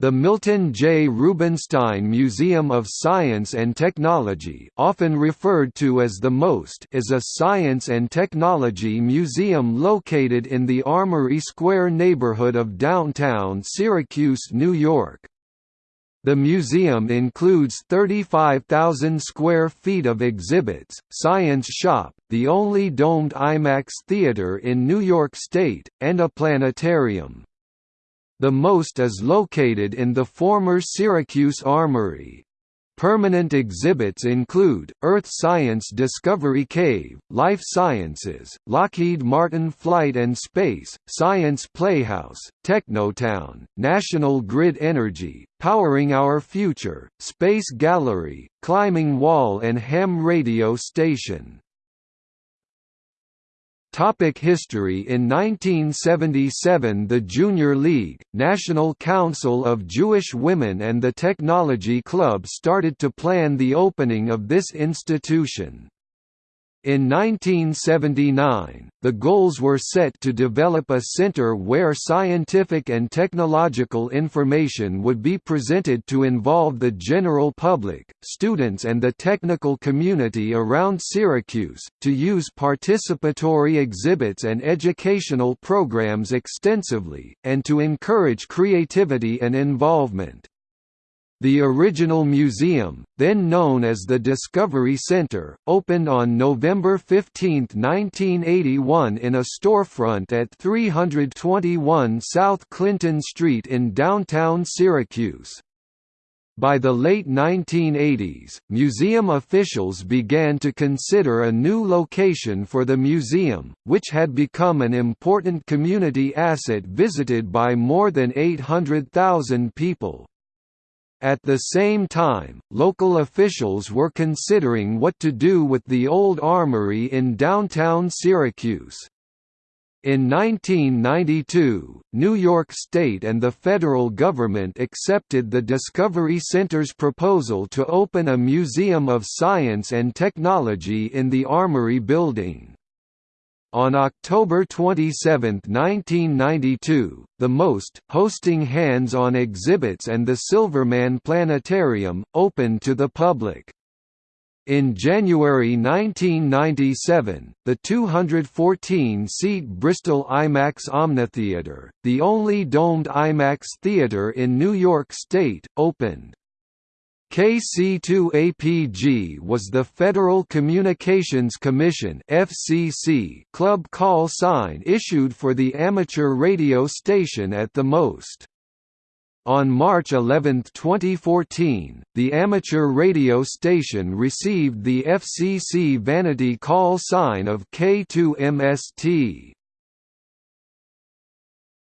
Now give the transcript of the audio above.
The Milton J. Rubenstein Museum of Science and Technology often referred to as the MOST is a science and technology museum located in the Armory Square neighborhood of downtown Syracuse, New York. The museum includes 35,000 square feet of exhibits, science shop, the only domed IMAX theater in New York State, and a planetarium. The most is located in the former Syracuse Armory. Permanent exhibits include, Earth Science Discovery Cave, Life Sciences, Lockheed Martin Flight and Space, Science Playhouse, Technotown, National Grid Energy, Powering Our Future, Space Gallery, Climbing Wall and Ham Radio Station. Topic history In 1977 the Junior League, National Council of Jewish Women and the Technology Club started to plan the opening of this institution. In 1979, the goals were set to develop a center where scientific and technological information would be presented to involve the general public, students and the technical community around Syracuse, to use participatory exhibits and educational programs extensively, and to encourage creativity and involvement. The original museum, then known as the Discovery Center, opened on November 15, 1981 in a storefront at 321 South Clinton Street in downtown Syracuse. By the late 1980s, museum officials began to consider a new location for the museum, which had become an important community asset visited by more than 800,000 people. At the same time, local officials were considering what to do with the old armory in downtown Syracuse. In 1992, New York State and the federal government accepted the Discovery Center's proposal to open a Museum of Science and Technology in the Armory building. On October 27, 1992, the MOST, hosting hands-on exhibits and the Silverman Planetarium, opened to the public. In January 1997, the 214-seat Bristol IMAX Omnitheater, the only domed IMAX theatre in New York State, opened. KC2APG was the Federal Communications Commission (FCC) club call sign issued for the amateur radio station at the most. On March 11, 2014, the amateur radio station received the FCC vanity call sign of K2MST.